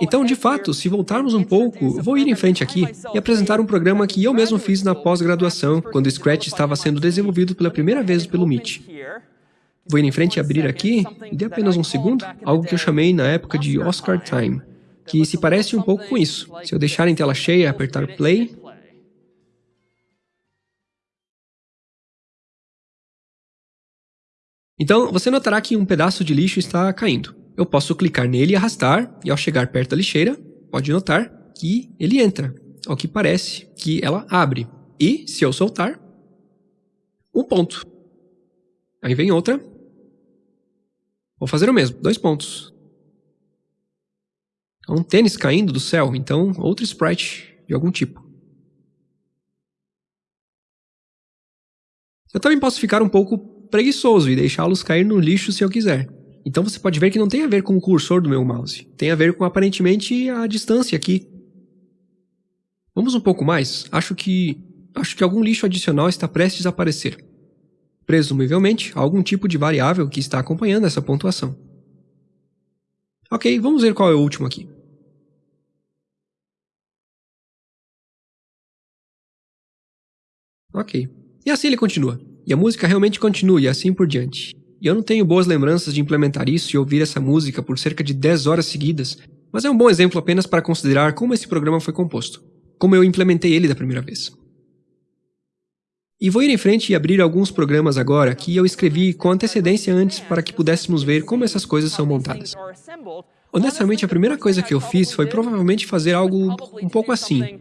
Então, de fato, se voltarmos um pouco, vou ir em frente aqui e apresentar um programa que eu mesmo fiz na pós-graduação, quando o Scratch estava sendo desenvolvido pela primeira vez pelo Meet. Vou ir em frente e abrir aqui, e dê apenas um segundo, algo que eu chamei na época de Oscar Time, que se parece um pouco com isso. Se eu deixar em tela cheia, apertar play, Então, você notará que um pedaço de lixo está caindo. Eu posso clicar nele e arrastar, e ao chegar perto da lixeira, pode notar que ele entra, ao que parece que ela abre. E, se eu soltar, um ponto. Aí vem outra. Vou fazer o mesmo, dois pontos. É um tênis caindo do céu, então outro sprite de algum tipo. Eu também posso ficar um pouco preguiçoso e deixá-los cair no lixo se eu quiser. Então você pode ver que não tem a ver com o cursor do meu mouse. Tem a ver com aparentemente a distância aqui. Vamos um pouco mais? Acho que... Acho que algum lixo adicional está prestes a aparecer. Presumivelmente, algum tipo de variável que está acompanhando essa pontuação. Ok, vamos ver qual é o último aqui. Ok. E assim ele continua. E a música realmente continua e assim por diante. E eu não tenho boas lembranças de implementar isso e ouvir essa música por cerca de 10 horas seguidas, mas é um bom exemplo apenas para considerar como esse programa foi composto, como eu implementei ele da primeira vez. E vou ir em frente e abrir alguns programas agora que eu escrevi com antecedência antes para que pudéssemos ver como essas coisas são montadas. Honestamente, a primeira coisa que eu fiz foi provavelmente fazer algo um pouco assim.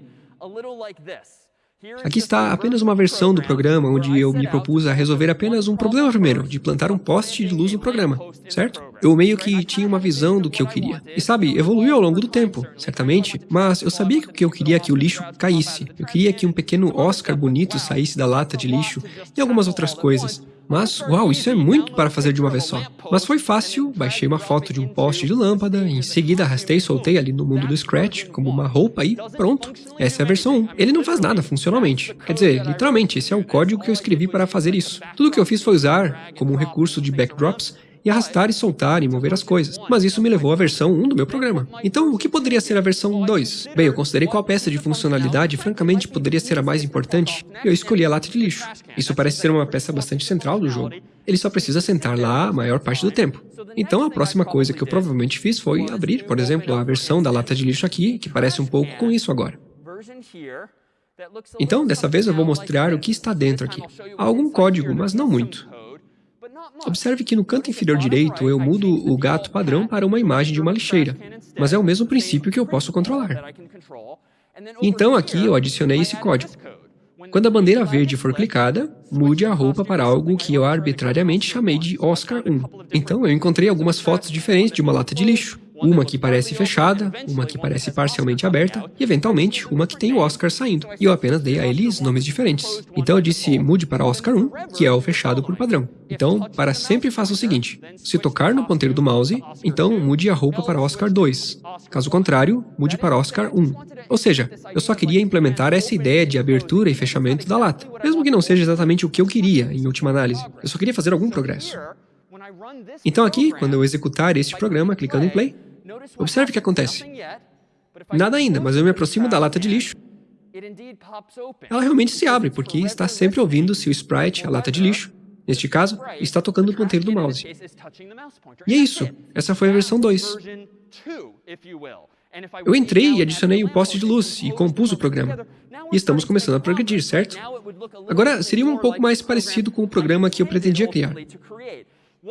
Aqui está apenas uma versão do programa onde eu me propus a resolver apenas um problema primeiro, de plantar um poste de luz no programa, certo? Eu meio que tinha uma visão do que eu queria. E sabe, evoluiu ao longo do tempo, certamente, mas eu sabia que eu queria é que o lixo caísse. Eu queria que um pequeno Oscar bonito saísse da lata de lixo e algumas outras coisas. Mas, uau, isso é muito para fazer de uma vez só. Mas foi fácil, baixei uma foto de um poste de lâmpada, em seguida arrastei e soltei ali no mundo do Scratch, como uma roupa e pronto. Essa é a versão 1. Ele não faz nada funcionalmente. Quer dizer, literalmente, esse é o código que eu escrevi para fazer isso. Tudo que eu fiz foi usar, como um recurso de backdrops, e arrastar e soltar e mover as coisas. Mas isso me levou à versão 1 do meu programa. Então, o que poderia ser a versão 2? Bem, eu considerei qual peça de funcionalidade francamente poderia ser a mais importante e eu escolhi a lata de lixo. Isso parece ser uma peça bastante central do jogo. Ele só precisa sentar lá a maior parte do tempo. Então, a próxima coisa que eu provavelmente fiz foi abrir, por exemplo, a versão da lata de lixo aqui, que parece um pouco com isso agora. Então, dessa vez eu vou mostrar o que está dentro aqui. Há algum código, mas não muito. Observe que no canto inferior direito eu mudo o gato padrão para uma imagem de uma lixeira, mas é o mesmo princípio que eu posso controlar. Então aqui eu adicionei esse código. Quando a bandeira verde for clicada, mude a roupa para algo que eu arbitrariamente chamei de Oscar 1. Então eu encontrei algumas fotos diferentes de uma lata de lixo uma que parece fechada, uma que parece parcialmente aberta e, eventualmente, uma que tem o Oscar saindo. E eu apenas dei a eles nomes diferentes. Então eu disse mude para Oscar 1, que é o fechado por padrão. Então, para sempre faça o seguinte, se tocar no ponteiro do mouse, então mude a roupa para Oscar 2. Caso contrário, mude para Oscar 1. Ou seja, eu só queria implementar essa ideia de abertura e fechamento da lata, mesmo que não seja exatamente o que eu queria, em última análise. Eu só queria fazer algum progresso. Então aqui, quando eu executar este programa, clicando em play, Observe o que acontece. Nada ainda, mas eu me aproximo da lata de lixo. Ela realmente se abre, porque está sempre ouvindo se o sprite, a lata de lixo, neste caso, está tocando o ponteiro do mouse. E é isso. Essa foi a versão 2. Eu entrei e adicionei o poste de luz e compus o programa. E estamos começando a progredir, certo? Agora, seria um pouco mais parecido com o programa que eu pretendia criar.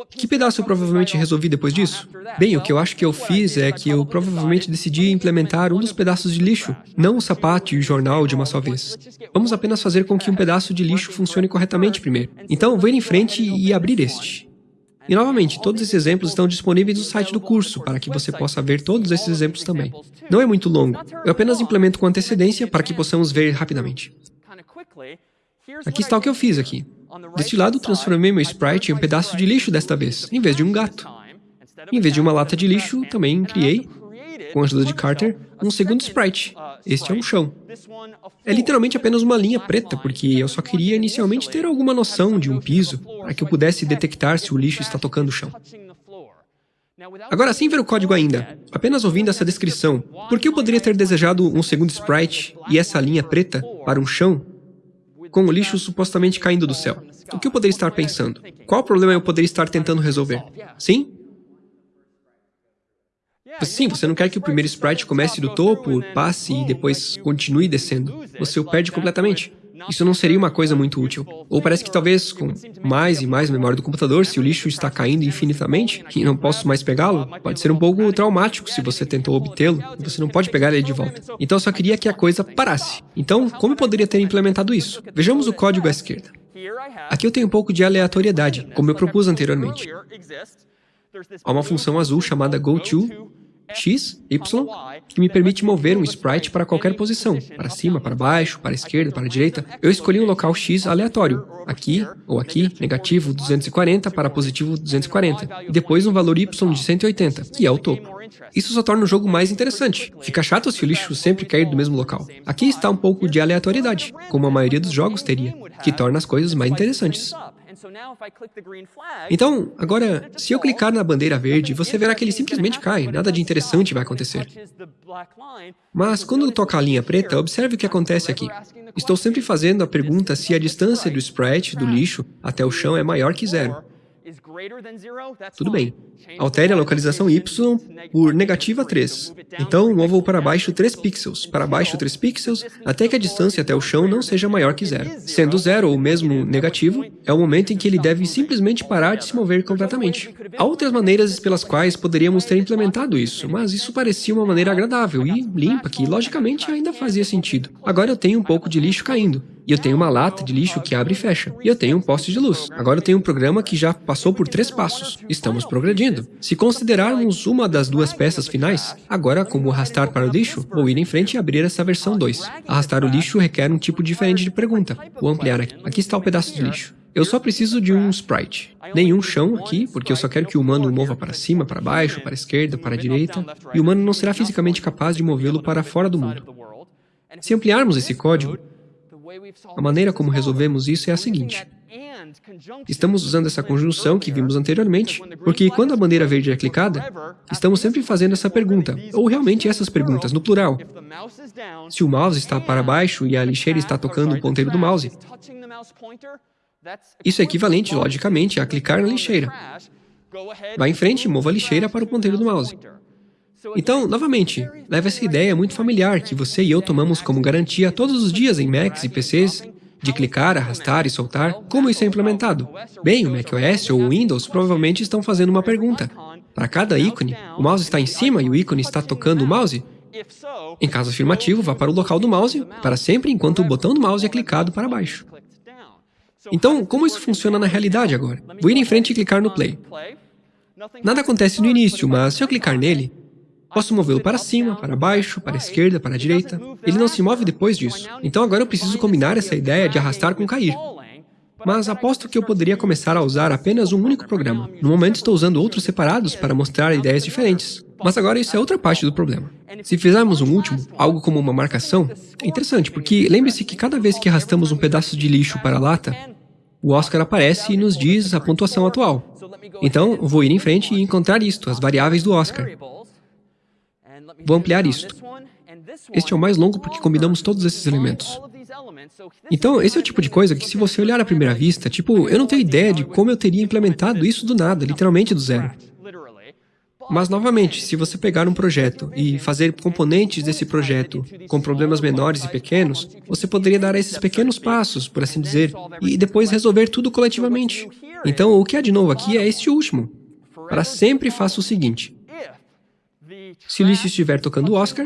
Que pedaço eu provavelmente resolvi depois disso? Bem, o que eu acho que eu fiz é que eu provavelmente decidi implementar um dos pedaços de lixo, não o sapato e o jornal de uma só vez. Vamos apenas fazer com que um pedaço de lixo funcione corretamente primeiro. Então, vou ir em frente e abrir este. E novamente, todos esses exemplos estão disponíveis no site do curso, para que você possa ver todos esses exemplos também. Não é muito longo, eu apenas implemento com antecedência para que possamos ver rapidamente. Aqui está o que eu fiz aqui. Deste lado, transformei meu sprite em um pedaço de lixo desta vez, em vez de um gato. Em vez de uma lata de lixo, também criei, com a ajuda de Carter, um segundo sprite. Este é um chão. É literalmente apenas uma linha preta, porque eu só queria inicialmente ter alguma noção de um piso, para que eu pudesse detectar se o lixo está tocando o chão. Agora, sem ver o código ainda, apenas ouvindo essa descrição, por que eu poderia ter desejado um segundo sprite e essa linha preta para um chão com o lixo supostamente caindo do céu? O que eu poderia estar pensando? Qual problema eu poderia estar tentando resolver? Sim? Sim, você não quer que o primeiro sprite comece do topo, passe e depois continue descendo. Você o perde completamente. Isso não seria uma coisa muito útil. Ou parece que talvez com mais e mais memória do computador, se o lixo está caindo infinitamente e não posso mais pegá-lo, pode ser um pouco traumático se você tentou obtê-lo e você não pode pegar ele de volta. Então eu só queria que a coisa parasse. Então, como eu poderia ter implementado isso? Vejamos o código à esquerda. Aqui eu tenho um pouco de aleatoriedade, como eu propus anteriormente. Há uma função azul chamada goTo, x, y, que me permite mover um sprite para qualquer posição, para cima, para baixo, para esquerda, para direita. Eu escolhi um local x aleatório, aqui ou aqui, negativo 240 para positivo 240, e depois um valor y de 180, que é o topo. Isso só torna o jogo mais interessante. Fica chato se o lixo sempre cair do mesmo local. Aqui está um pouco de aleatoriedade, como a maioria dos jogos teria, que torna as coisas mais interessantes. Então, agora, se eu clicar na bandeira verde, você verá que ele simplesmente cai, nada de interessante vai acontecer. Mas quando eu tocar a linha preta, observe o que acontece aqui. Estou sempre fazendo a pergunta se a distância do sprite, do lixo, até o chão é maior que zero. Tudo bem. Altere a localização y por negativa 3. Então, mova-o para baixo 3 pixels, para baixo 3 pixels, até que a distância até o chão não seja maior que zero. Sendo zero ou mesmo negativo, é o momento em que ele deve simplesmente parar de se mover completamente. Há outras maneiras pelas quais poderíamos ter implementado isso, mas isso parecia uma maneira agradável e limpa, que logicamente ainda fazia sentido. Agora eu tenho um pouco de lixo caindo. E eu tenho uma lata de lixo que abre e fecha. E eu tenho um poste de luz. Agora eu tenho um programa que já passou por três passos. Estamos progredindo. Se considerarmos uma das duas peças finais, agora como arrastar para o lixo, vou ir em frente e abrir essa versão 2. Arrastar o lixo requer um tipo diferente de pergunta. Vou ampliar aqui. Aqui está o pedaço de lixo. Eu só preciso de um sprite. Nenhum chão aqui, porque eu só quero que o humano mova para cima, para baixo, para a esquerda, para a direita, e o humano não será fisicamente capaz de movê-lo para fora do mundo. Se ampliarmos esse código, a maneira como resolvemos isso é a seguinte. Estamos usando essa conjunção que vimos anteriormente, porque quando a bandeira verde é clicada, estamos sempre fazendo essa pergunta, ou realmente essas perguntas, no plural. Se o mouse está para baixo e a lixeira está tocando o ponteiro do mouse, isso é equivalente, logicamente, a clicar na lixeira. Vá em frente e mova a lixeira para o ponteiro do mouse. Então, novamente, leva essa ideia muito familiar que você e eu tomamos como garantia todos os dias em Macs e PCs, de clicar, arrastar e soltar, como isso é implementado? Bem, o macOS ou o Windows provavelmente estão fazendo uma pergunta. Para cada ícone, o mouse está em cima e o ícone está tocando o mouse? Em caso afirmativo, vá para o local do mouse, para sempre enquanto o botão do mouse é clicado para baixo. Então, como isso funciona na realidade agora? Vou ir em frente e clicar no play. Nada acontece no início, mas se eu clicar nele, Posso movê-lo para cima, para baixo, para a esquerda, para a direita. Ele não se move depois disso. Então agora eu preciso combinar essa ideia de arrastar com cair. Mas aposto que eu poderia começar a usar apenas um único programa. No momento estou usando outros separados para mostrar ideias diferentes. Mas agora isso é outra parte do problema. Se fizermos um último, algo como uma marcação, é interessante, porque lembre-se que cada vez que arrastamos um pedaço de lixo para a lata, o Oscar aparece e nos diz a pontuação atual. Então, vou ir em frente e encontrar isto, as variáveis do Oscar. Vou ampliar isto. Este é o mais longo porque combinamos todos esses elementos. Então, esse é o tipo de coisa que se você olhar à primeira vista, tipo, eu não tenho ideia de como eu teria implementado isso do nada, literalmente do zero. Mas, novamente, se você pegar um projeto e fazer componentes desse projeto com problemas menores e pequenos, você poderia dar esses pequenos passos, por assim dizer, e depois resolver tudo coletivamente. Então, o que há de novo aqui é este último. Para sempre faça o seguinte. Se o lixo estiver tocando o Oscar,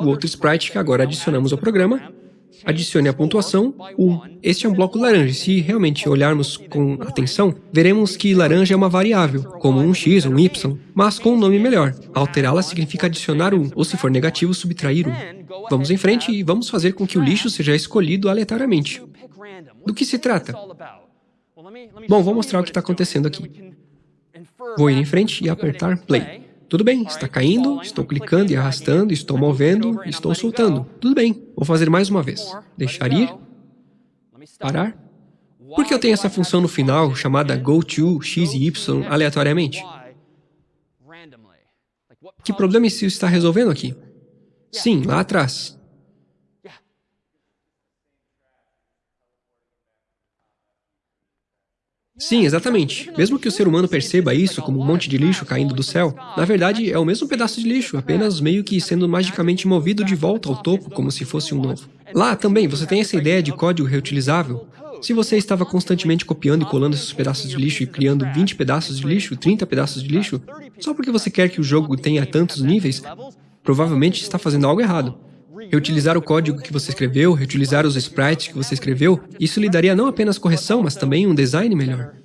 o outro sprite que agora adicionamos ao programa, adicione a pontuação 1. Este é um bloco laranja. Se realmente olharmos com atenção, veremos que laranja é uma variável, como um x um y, mas com um nome melhor. Alterá-la significa adicionar 1, ou se for negativo, subtrair 1. Vamos em frente e vamos fazer com que o lixo seja escolhido aleatoriamente. Do que se trata? Bom, vou mostrar o que está acontecendo aqui. Vou ir em frente e apertar play. Tudo bem, está caindo, estou clicando e arrastando, estou movendo, estou soltando. Tudo bem, vou fazer mais uma vez. Deixar ir. Parar. Por que eu tenho essa função no final chamada goTo x e y aleatoriamente? Que problema isso está resolvendo aqui? Sim, lá atrás. Sim, exatamente. Mesmo que o ser humano perceba isso como um monte de lixo caindo do céu, na verdade é o mesmo pedaço de lixo, apenas meio que sendo magicamente movido de volta ao topo como se fosse um novo. Lá também você tem essa ideia de código reutilizável? Se você estava constantemente copiando e colando esses pedaços de lixo e criando 20 pedaços de lixo, 30 pedaços de lixo, só porque você quer que o jogo tenha tantos níveis, provavelmente está fazendo algo errado. Reutilizar o código que você escreveu, reutilizar os sprites que você escreveu, isso lhe daria não apenas correção, mas também um design melhor.